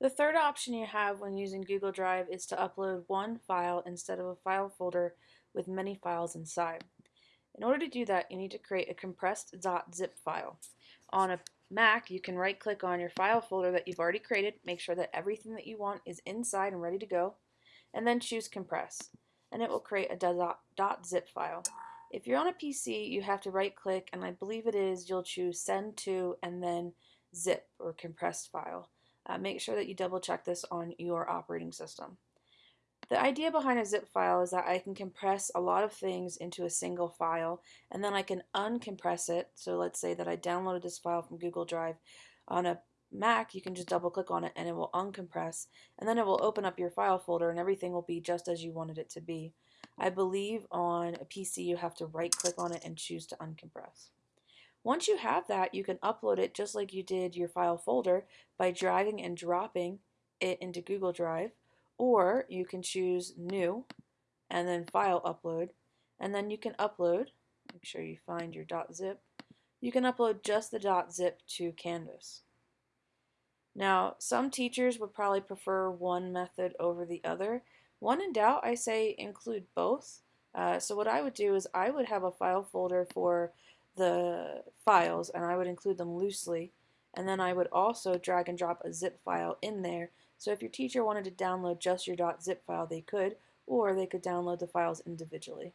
The third option you have when using Google Drive is to upload one file instead of a file folder with many files inside. In order to do that, you need to create a compressed .zip file. On a Mac, you can right click on your file folder that you've already created, make sure that everything that you want is inside and ready to go, and then choose compress. And it will create a .zip file. If you're on a PC, you have to right click, and I believe it is, you'll choose send to and then zip or compressed file. Uh, make sure that you double check this on your operating system. The idea behind a zip file is that I can compress a lot of things into a single file and then I can uncompress it. So let's say that I downloaded this file from Google Drive. On a Mac, you can just double click on it and it will uncompress and then it will open up your file folder and everything will be just as you wanted it to be. I believe on a PC you have to right click on it and choose to uncompress. Once you have that, you can upload it just like you did your file folder by dragging and dropping it into Google Drive, or you can choose New and then File Upload, and then you can upload, make sure you find your .zip, you can upload just the .zip to Canvas. Now, some teachers would probably prefer one method over the other. When in doubt, I say include both. Uh, so what I would do is I would have a file folder for the files and I would include them loosely and then I would also drag and drop a zip file in there so if your teacher wanted to download just your .zip file they could or they could download the files individually.